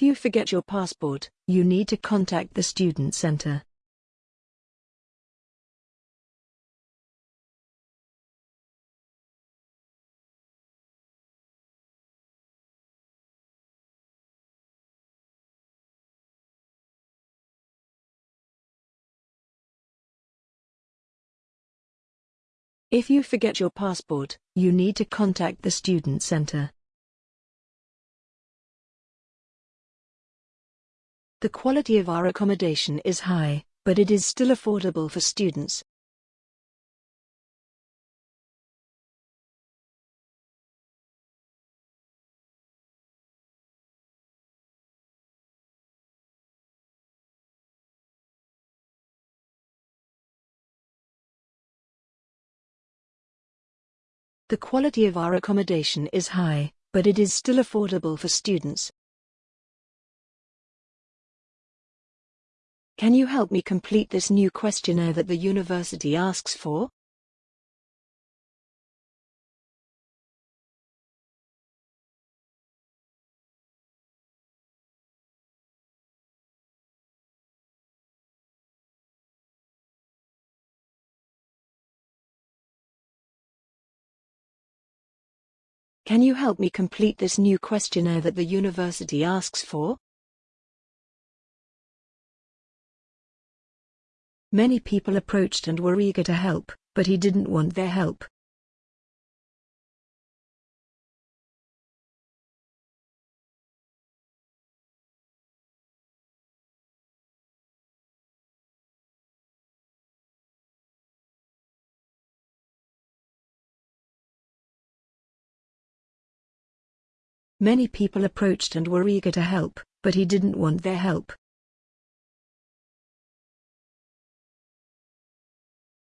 If you forget your passport, you need to contact the student center. If you forget your passport, you need to contact the student center. The quality of our accommodation is high, but it is still affordable for students. The quality of our accommodation is high, but it is still affordable for students. Can you help me complete this new questionnaire that the university asks for? Can you help me complete this new questionnaire that the university asks for? Many people approached and were eager to help, but he didn't want their help. Many people approached and were eager to help, but he didn't want their help.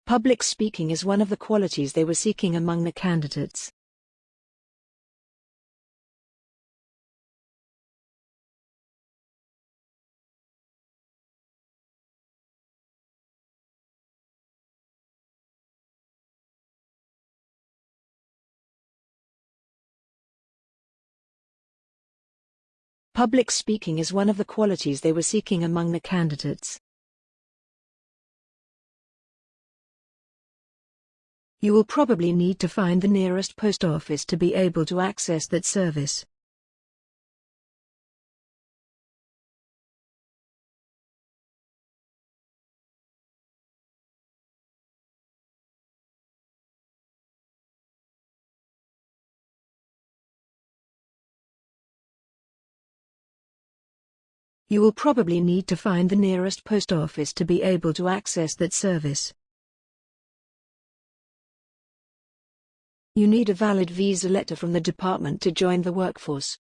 Public speaking is one of the qualities they were seeking among the candidates. Public speaking is one of the qualities they were seeking among the candidates. You will probably need to find the nearest post office to be able to access that service. You will probably need to find the nearest post office to be able to access that service. You need a valid visa letter from the department to join the workforce.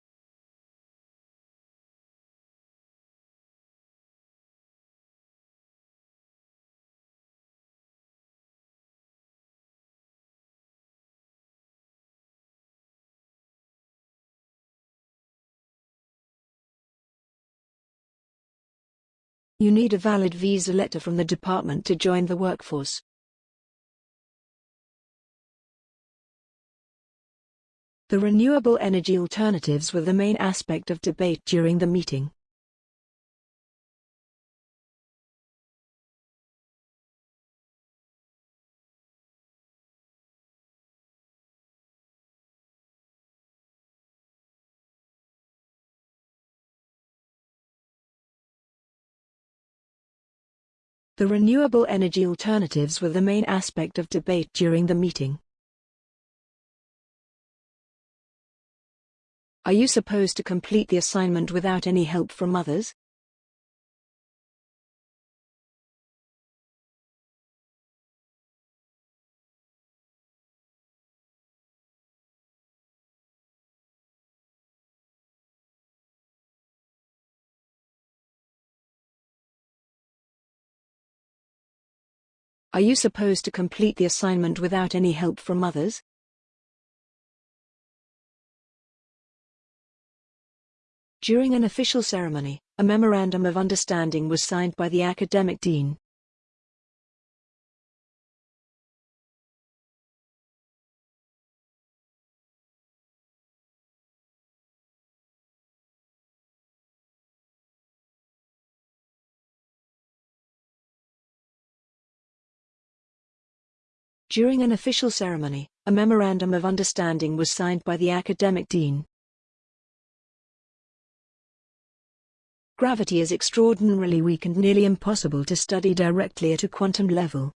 You need a valid visa letter from the department to join the workforce. The renewable energy alternatives were the main aspect of debate during the meeting. The renewable energy alternatives were the main aspect of debate during the meeting. Are you supposed to complete the assignment without any help from others? Are you supposed to complete the assignment without any help from others? During an official ceremony, a memorandum of understanding was signed by the academic dean. During an official ceremony, a memorandum of understanding was signed by the academic dean. Gravity is extraordinarily weak and nearly impossible to study directly at a quantum level.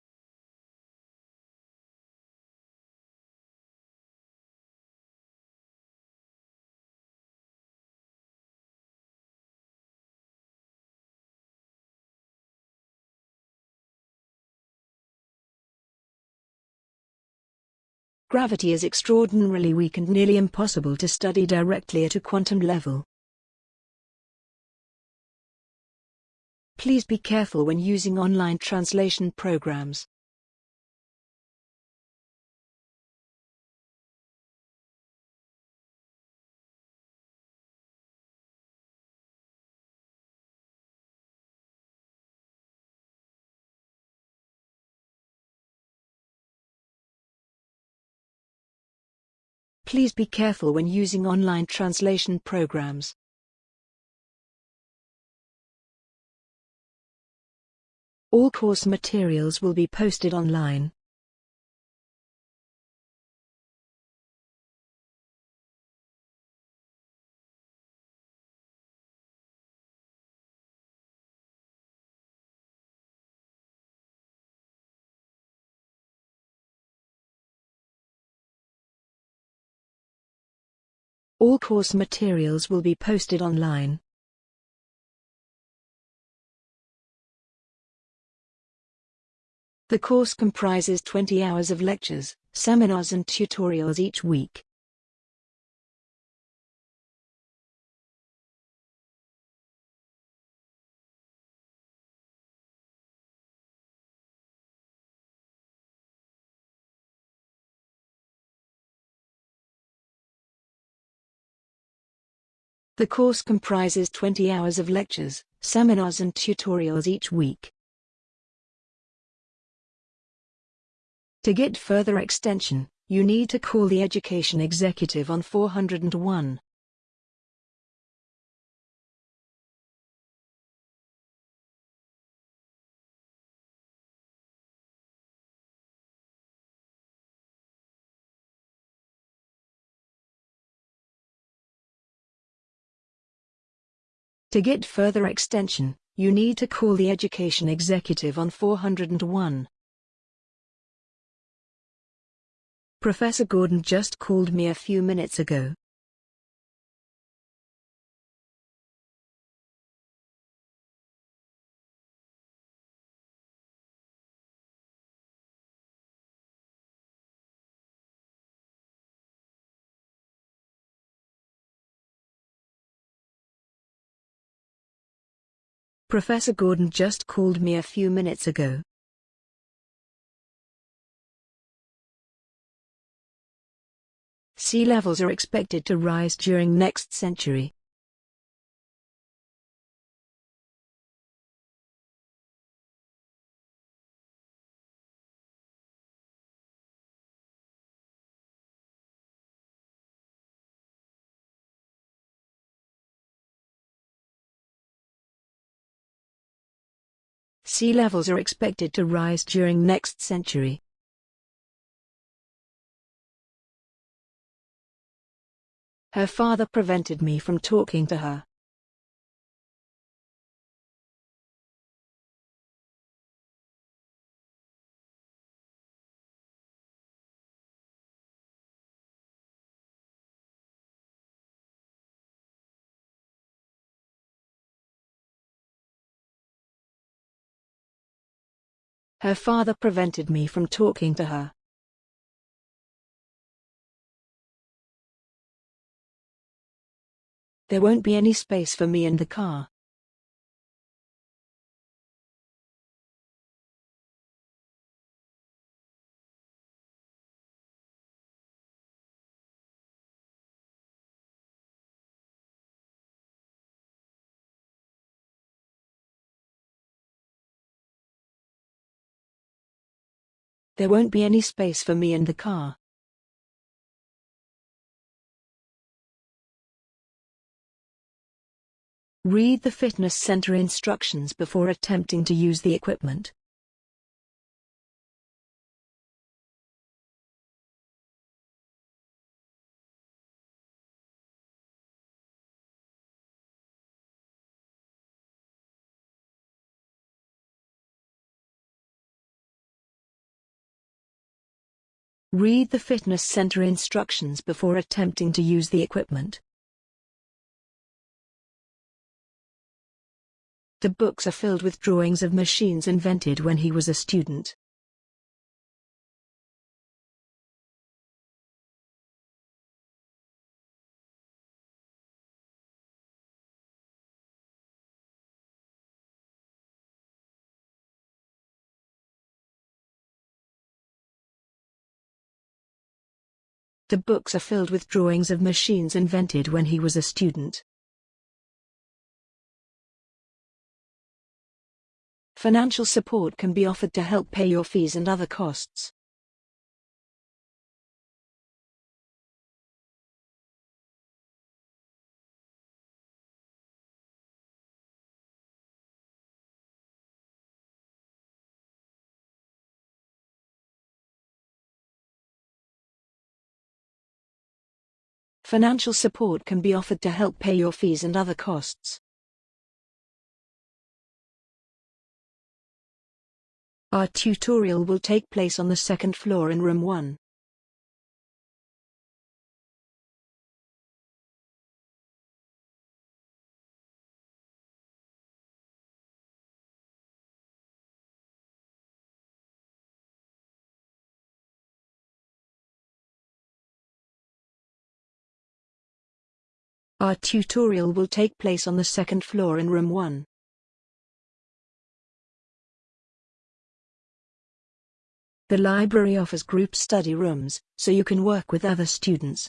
Gravity is extraordinarily weak and nearly impossible to study directly at a quantum level. Please be careful when using online translation programs. Please be careful when using online translation programs. All course materials will be posted online. All course materials will be posted online. The course comprises 20 hours of lectures, seminars and tutorials each week. The course comprises 20 hours of lectures, seminars and tutorials each week. To get further extension, you need to call the education executive on 401. To get further extension, you need to call the education executive on 401. Professor Gordon just called me a few minutes ago. Professor Gordon just called me a few minutes ago. Sea levels are expected to rise during next century. Sea levels are expected to rise during next century. Her father prevented me from talking to her. Her father prevented me from talking to her. There won't be any space for me in the car. There won't be any space for me in the car. Read the fitness center instructions before attempting to use the equipment. Read the fitness center instructions before attempting to use the equipment. The books are filled with drawings of machines invented when he was a student. The books are filled with drawings of machines invented when he was a student. Financial support can be offered to help pay your fees and other costs. Financial support can be offered to help pay your fees and other costs. Our tutorial will take place on the second floor in room 1. Our tutorial will take place on the second floor in room 1. The library offers group study rooms, so you can work with other students.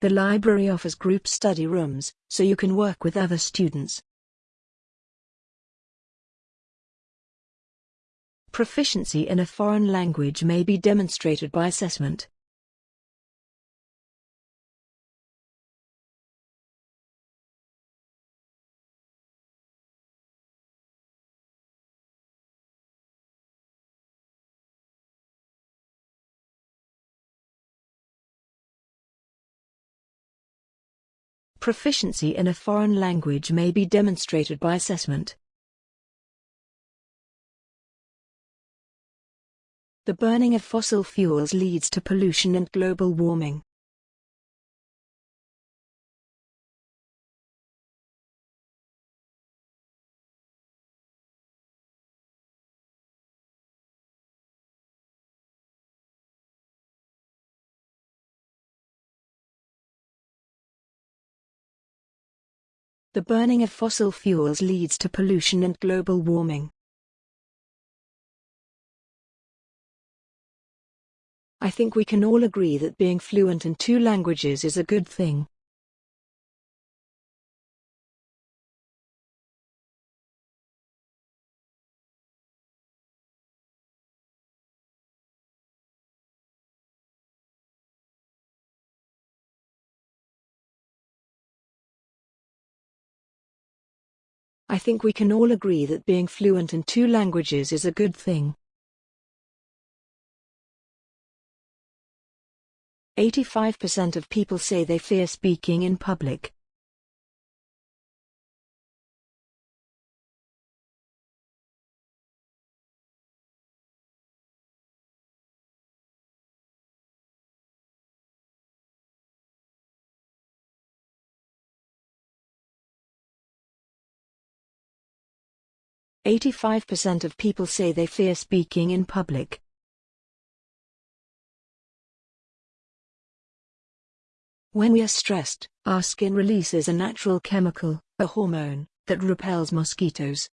The library offers group study rooms, so you can work with other students. Proficiency in a foreign language may be demonstrated by assessment. Proficiency in a foreign language may be demonstrated by assessment. The burning of fossil fuels leads to pollution and global warming. The burning of fossil fuels leads to pollution and global warming. I think we can all agree that being fluent in two languages is a good thing. I think we can all agree that being fluent in two languages is a good thing. 85% of people say they fear speaking in public. Eighty-five percent of people say they fear speaking in public. When we are stressed, our skin releases a natural chemical, a hormone, that repels mosquitoes.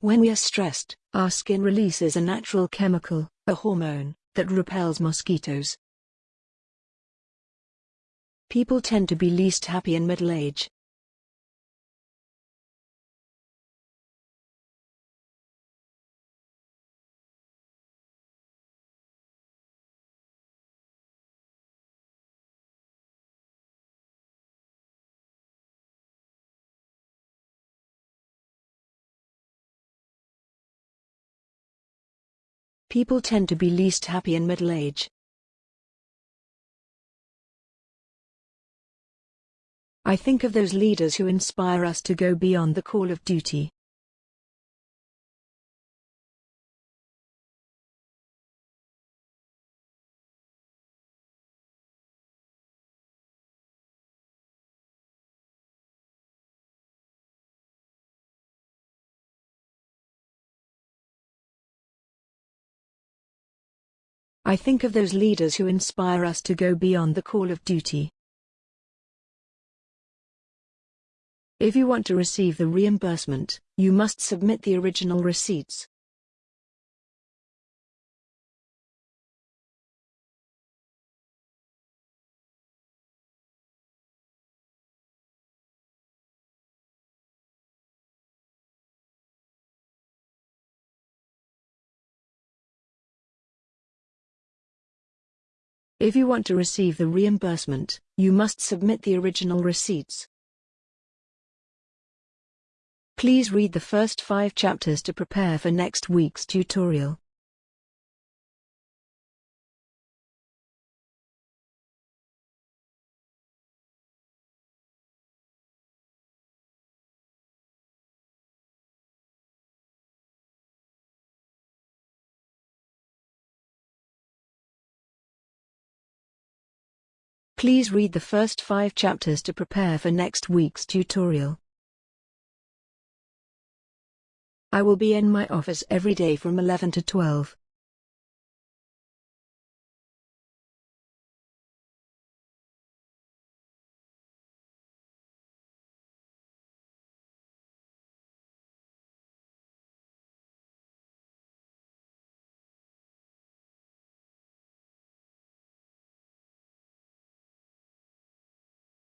When we are stressed, our skin releases a natural chemical, a hormone, that repels mosquitoes. People tend to be least happy in middle age. People tend to be least happy in middle age. I think of those leaders who inspire us to go beyond the call of duty. I think of those leaders who inspire us to go beyond the call of duty. If you want to receive the reimbursement, you must submit the original receipts. If you want to receive the reimbursement, you must submit the original receipts. Please read the first five chapters to prepare for next week's tutorial. Please read the first five chapters to prepare for next week's tutorial. I will be in my office every day from 11 to 12.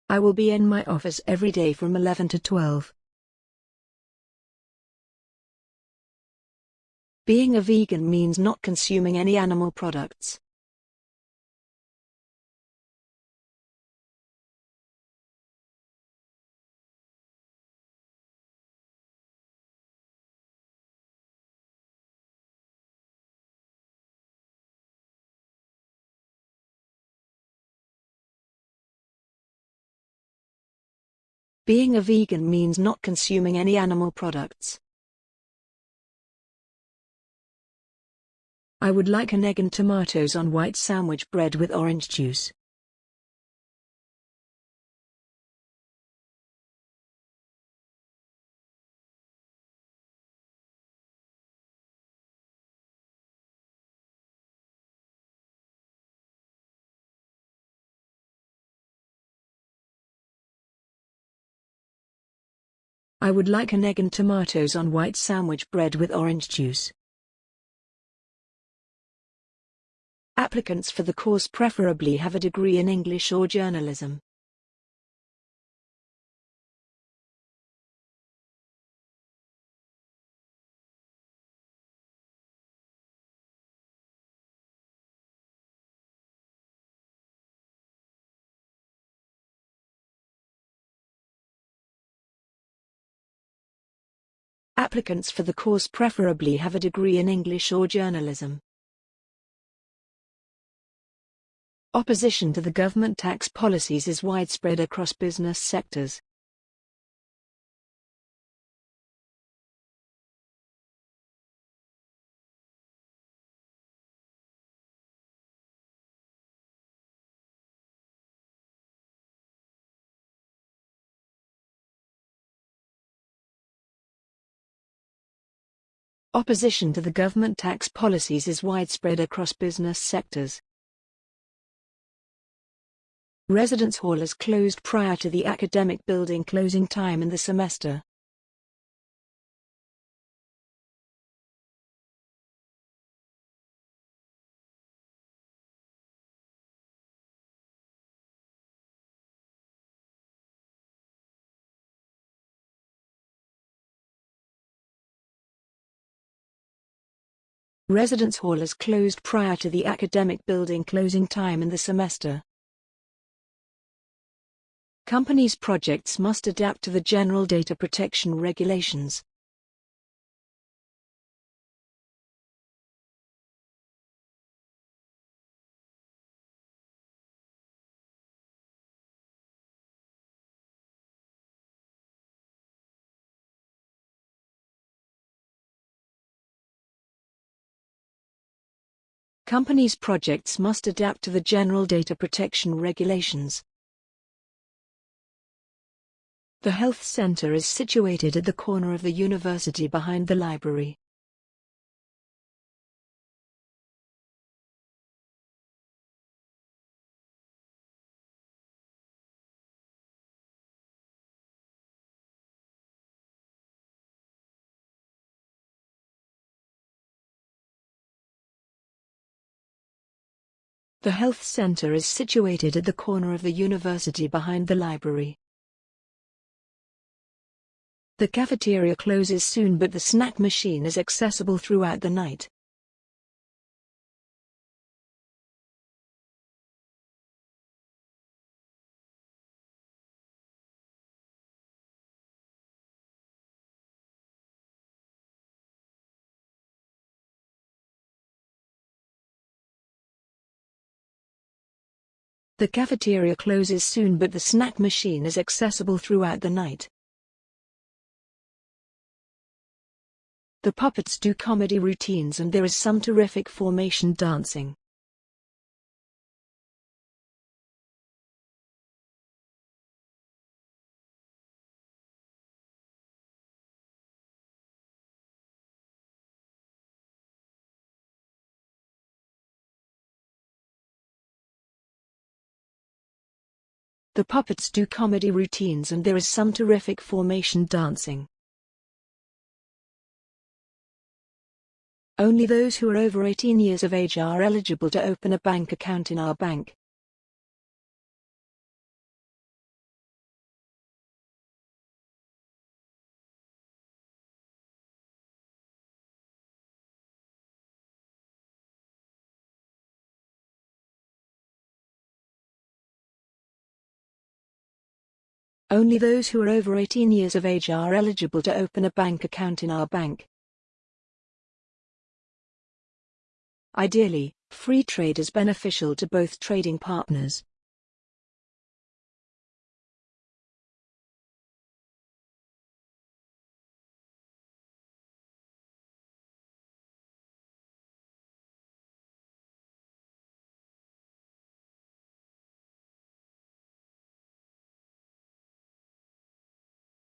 I will be in my office every day from 11 to 12. Being a vegan means not consuming any animal products. Being a vegan means not consuming any animal products. I would like an egg and tomatoes on white sandwich bread with orange juice. I would like an egg and tomatoes on white sandwich bread with orange juice. Applicants for the course preferably have a degree in English or journalism. Applicants for the course preferably have a degree in English or journalism. Opposition to the government tax policies is widespread across business sectors. Opposition to the government tax policies is widespread across business sectors. Residence Hall is closed prior to the academic building closing time in the semester. Residence Hall is closed prior to the academic building closing time in the semester. Companies' projects must adapt to the general data protection regulations. Companies' projects must adapt to the general data protection regulations. The health center is situated at the corner of the university behind the library. The health center is situated at the corner of the university behind the library. The cafeteria closes soon but the snack machine is accessible throughout the night. The cafeteria closes soon but the snack machine is accessible throughout the night. The puppets do comedy routines and there is some terrific formation dancing. The puppets do comedy routines and there is some terrific formation dancing. Only those who are over 18 years of age are eligible to open a bank account in our bank. Only those who are over 18 years of age are eligible to open a bank account in our bank. Ideally, free trade is beneficial to both trading partners.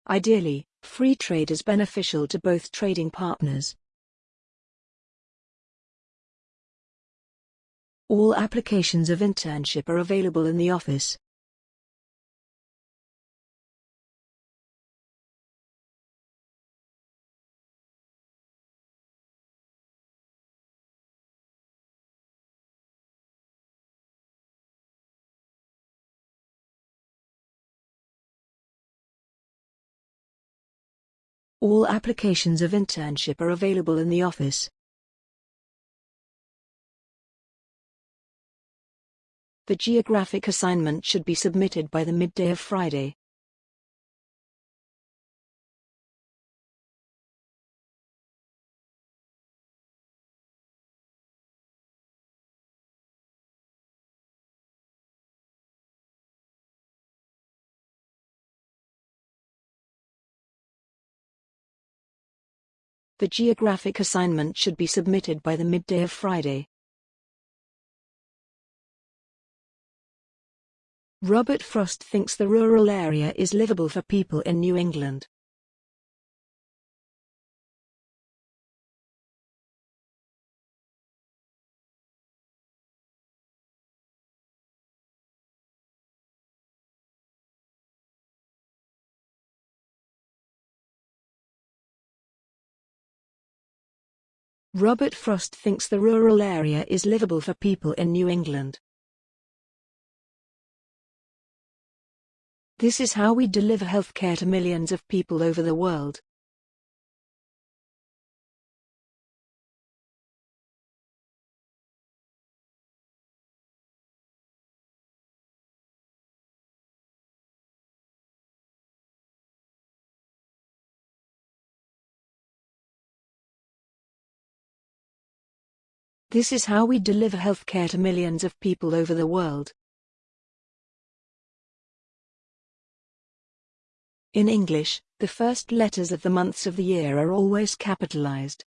Ideally, free trade is beneficial to both trading partners. All applications of internship are available in the office. All applications of internship are available in the office. The geographic assignment should be submitted by the midday of Friday. The geographic assignment should be submitted by the midday of Friday. Robert Frost thinks the rural area is livable for people in New England. Robert Frost thinks the rural area is livable for people in New England. This is how we deliver healthcare to millions of people over the world. This is how we deliver healthcare to millions of people over the world. In English, the first letters of the months of the year are always capitalized.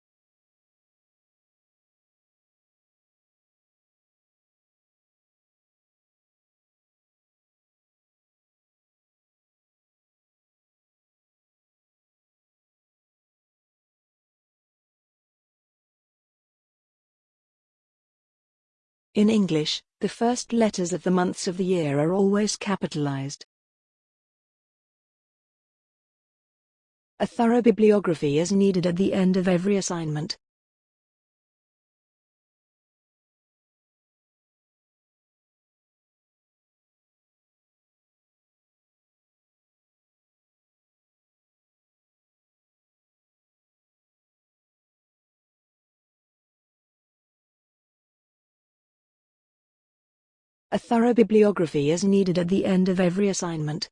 In English, the first letters of the months of the year are always capitalized. A thorough bibliography is needed at the end of every assignment. A thorough bibliography is needed at the end of every assignment.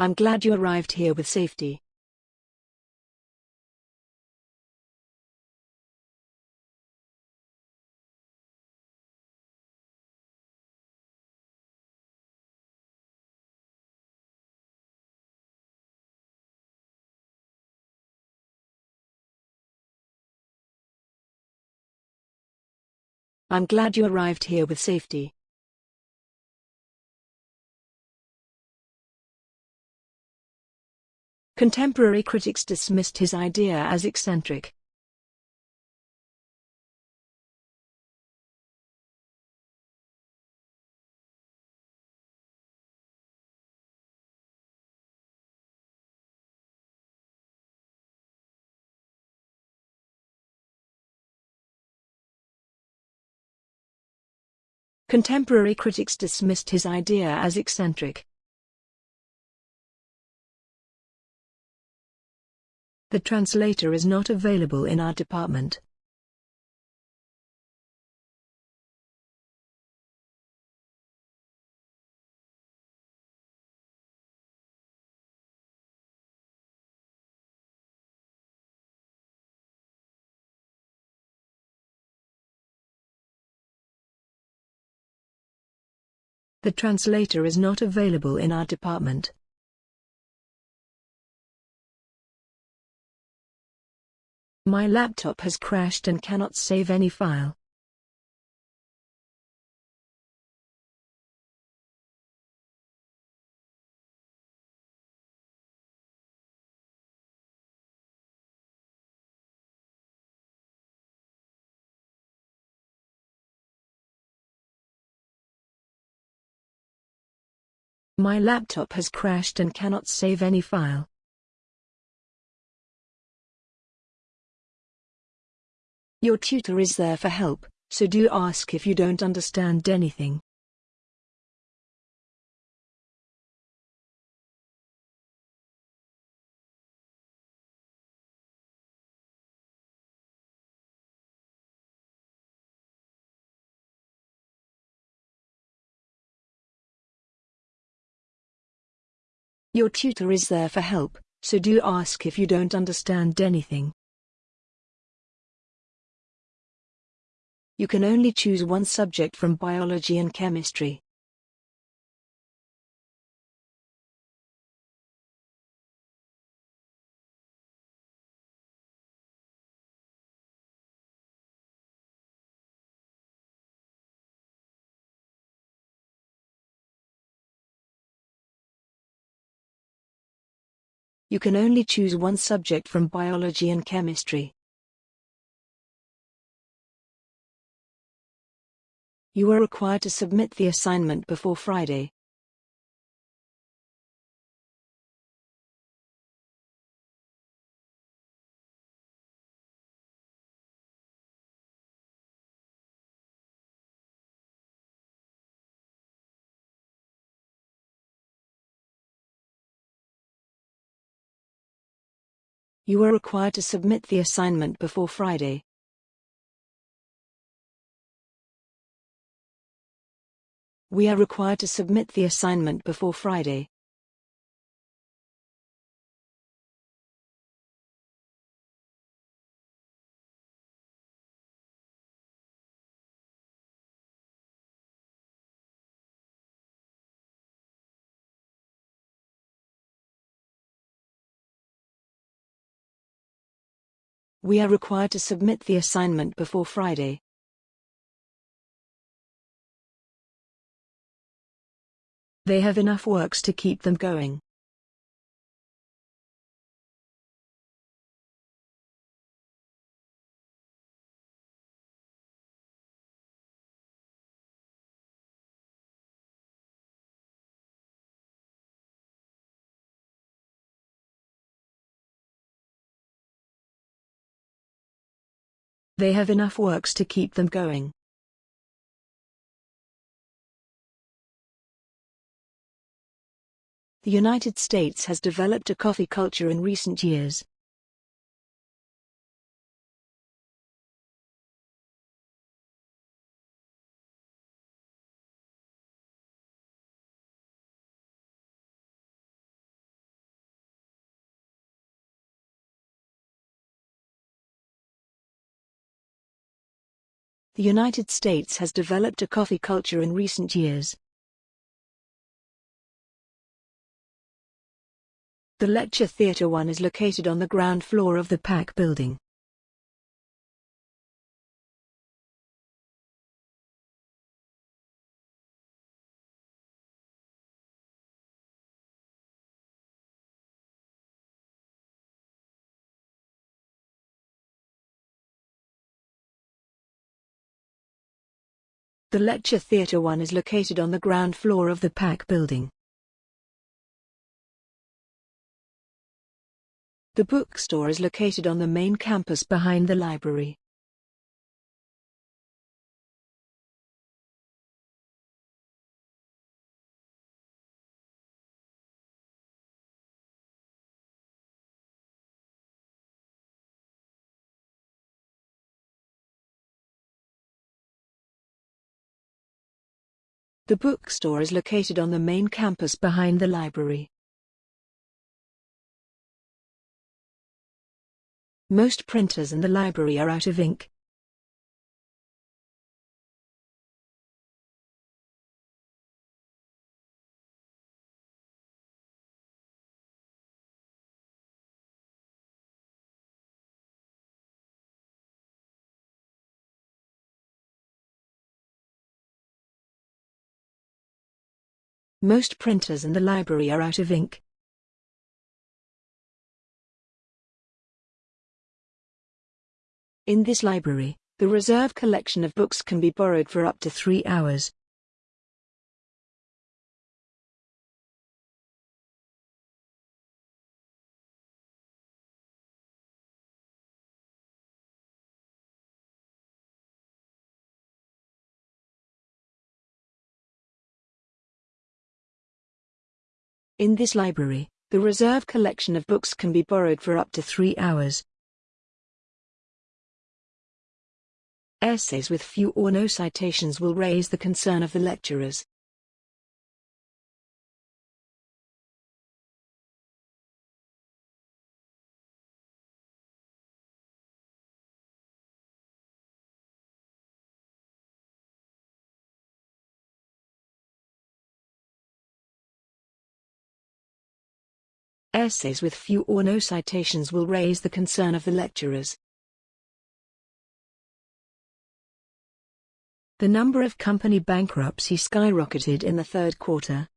I'm glad you arrived here with safety. I'm glad you arrived here with safety. Contemporary critics dismissed his idea as eccentric. Contemporary critics dismissed his idea as eccentric. The translator is not available in our department. The translator is not available in our department. My laptop has crashed and cannot save any file. My laptop has crashed and cannot save any file. Your tutor is there for help, so do ask if you don't understand anything. Your tutor is there for help, so do ask if you don't understand anything. You can only choose one subject from biology and chemistry. You can only choose one subject from biology and chemistry. You are required to submit the assignment before Friday. You are required to submit the assignment before Friday. We are required to submit the assignment before Friday. We are required to submit the assignment before Friday. They have enough works to keep them going. They have enough works to keep them going. The United States has developed a coffee culture in recent years. The United States has developed a coffee culture in recent years. The Lecture Theatre 1 is located on the ground floor of the PAC building. The Lecture Theatre 1 is located on the ground floor of the PAC building. The bookstore is located on the main campus behind the library. The bookstore is located on the main campus behind the library. Most printers in the library are out of ink. Most printers in the library are out of ink. In this library, the reserve collection of books can be borrowed for up to three hours. In this library, the reserve collection of books can be borrowed for up to three hours. Essays with few or no citations will raise the concern of the lecturers. Essays with few or no citations will raise the concern of the lecturers. The number of company bankruptcy skyrocketed in the third quarter.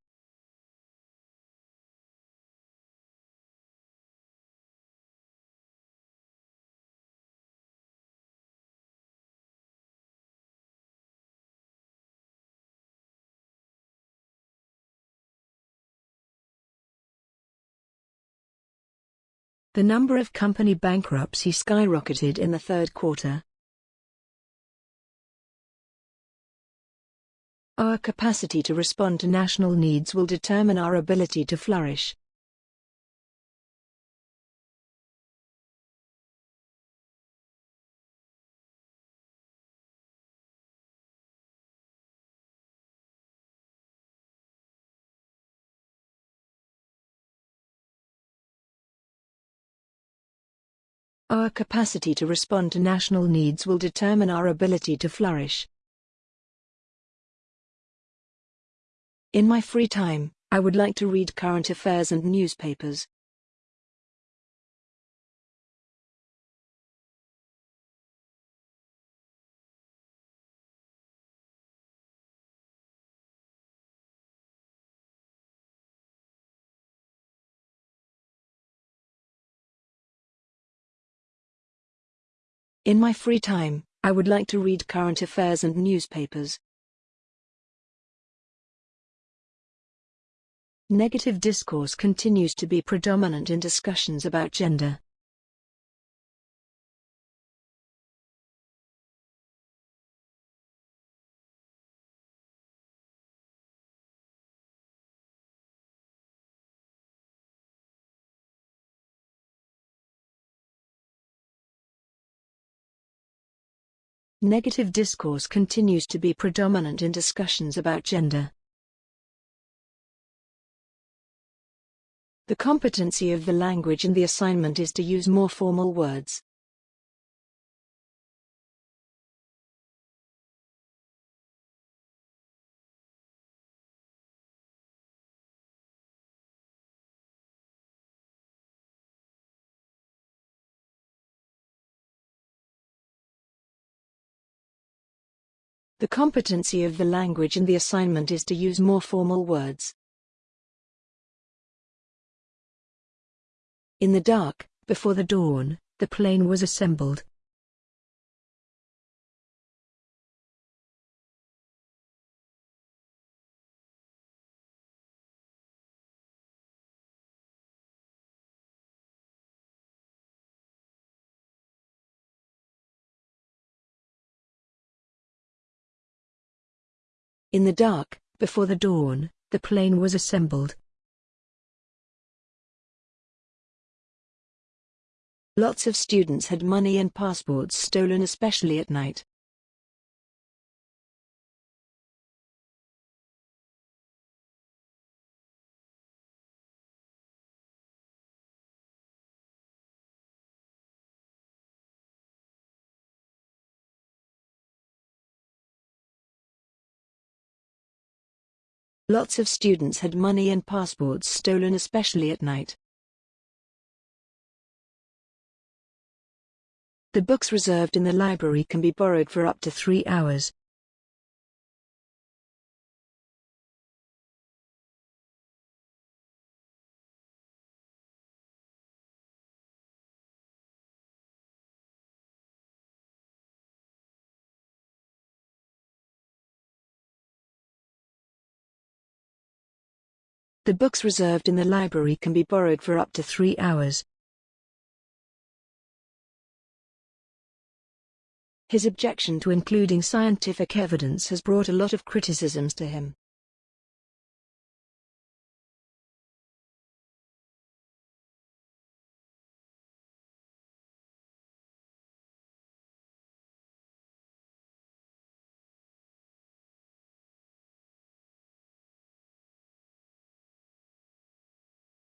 The number of company bankruptcy skyrocketed in the third quarter. Our capacity to respond to national needs will determine our ability to flourish. Our capacity to respond to national needs will determine our ability to flourish. In my free time, I would like to read current affairs and newspapers. In my free time, I would like to read current affairs and newspapers. Negative discourse continues to be predominant in discussions about gender. Negative discourse continues to be predominant in discussions about gender. The competency of the language in the assignment is to use more formal words. The competency of the language in the assignment is to use more formal words. In the dark, before the dawn, the plane was assembled. In the dark, before the dawn, the plane was assembled. Lots of students had money and passports stolen especially at night. Lots of students had money and passports stolen especially at night. The books reserved in the library can be borrowed for up to three hours. The books reserved in the library can be borrowed for up to three hours. His objection to including scientific evidence has brought a lot of criticisms to him.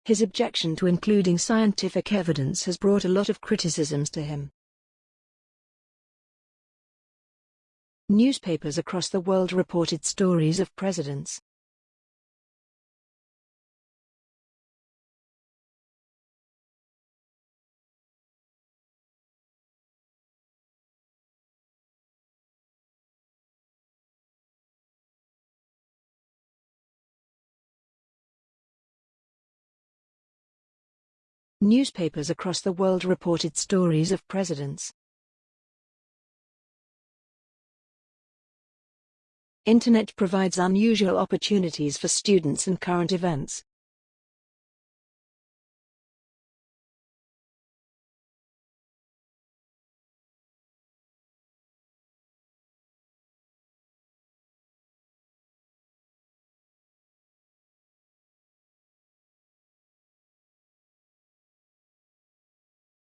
His objection to including scientific evidence has brought a lot of criticisms to him. Newspapers across the world reported stories of presidents. Newspapers across the world reported stories of presidents. Internet provides unusual opportunities for students and current events.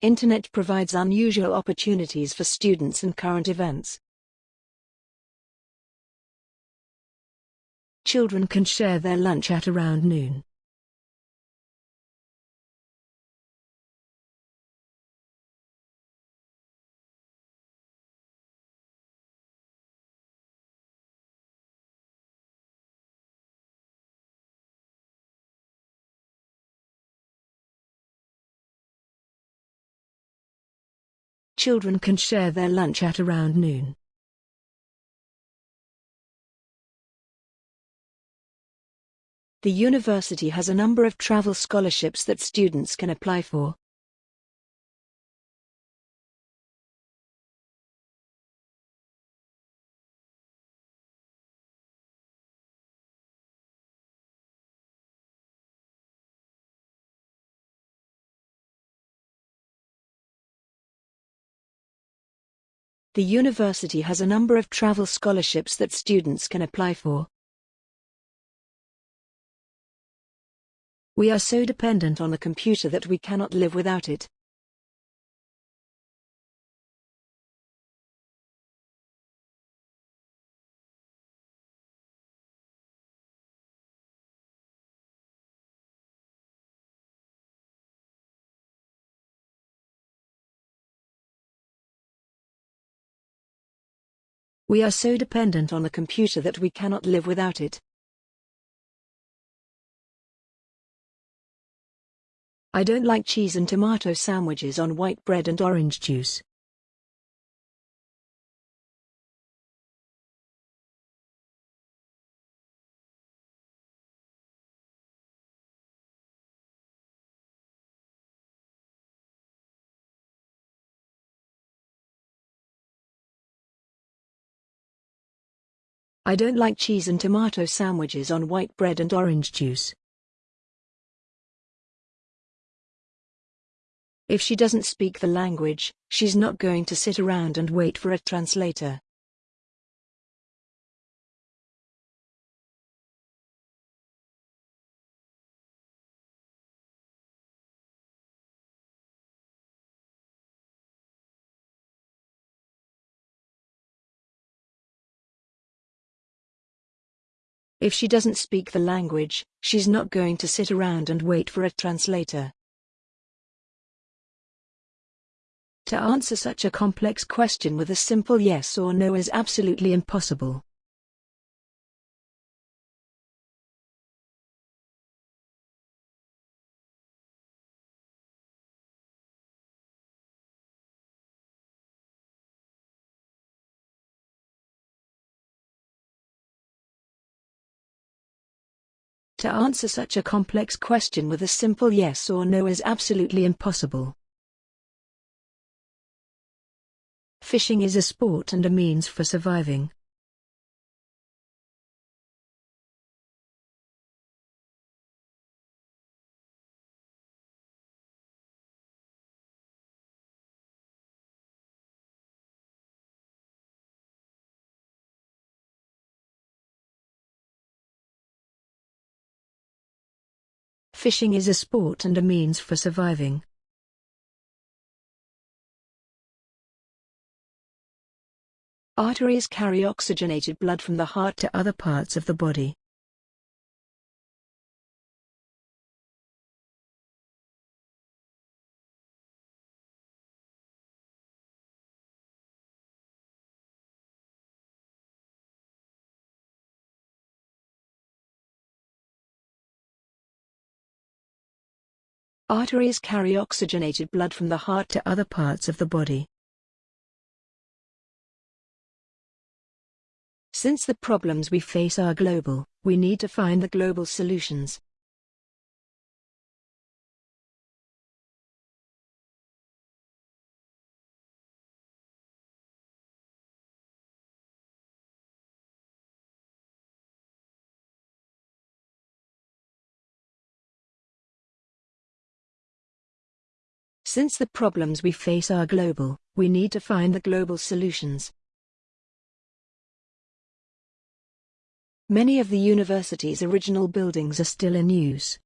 Internet provides unusual opportunities for students and current events. Children can share their lunch at around noon. Children can share their lunch at around noon. The university has a number of travel scholarships that students can apply for. The university has a number of travel scholarships that students can apply for. We are so dependent on the computer that we cannot live without it. We are so dependent on the computer that we cannot live without it. I don't like cheese and tomato sandwiches on white bread and orange juice. I don't like cheese and tomato sandwiches on white bread and orange juice. If she doesn't speak the language, she's not going to sit around and wait for a translator. If she doesn't speak the language, she's not going to sit around and wait for a translator. To answer such a complex question with a simple yes or no is absolutely impossible. To answer such a complex question with a simple yes or no is absolutely impossible. Fishing is a sport and a means for surviving. Fishing is a sport and a means for surviving. Arteries carry oxygenated blood from the heart to other parts of the body. Arteries carry oxygenated blood from the heart to other parts of the body. Since the problems we face are global, we need to find the global solutions. Since the problems we face are global, we need to find the global solutions. Many of the university's original buildings are still in use.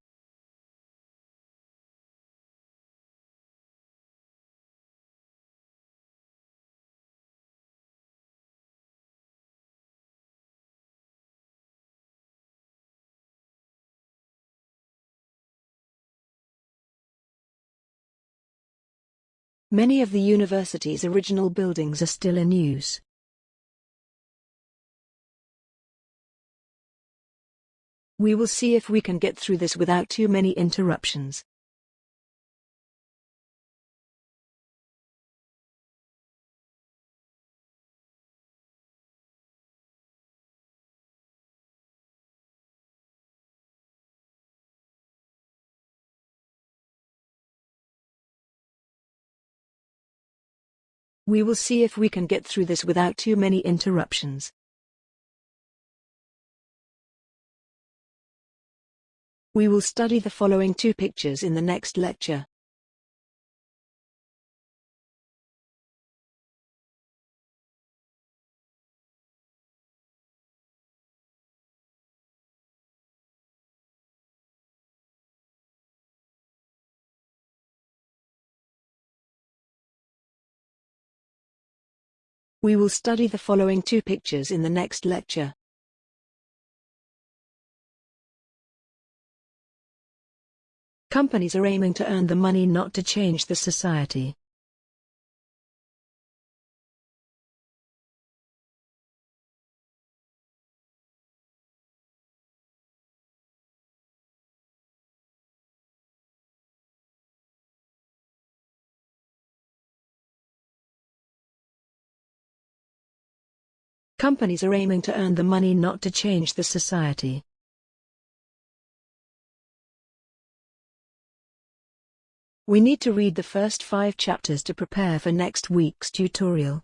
Many of the university's original buildings are still in use. We will see if we can get through this without too many interruptions. We will see if we can get through this without too many interruptions. We will study the following two pictures in the next lecture. We will study the following two pictures in the next lecture. Companies are aiming to earn the money not to change the society. Companies are aiming to earn the money not to change the society. We need to read the first five chapters to prepare for next week's tutorial.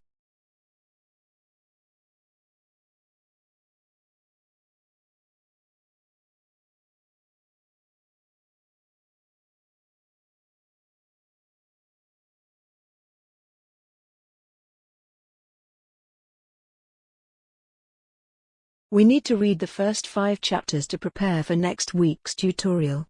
We need to read the first five chapters to prepare for next week's tutorial.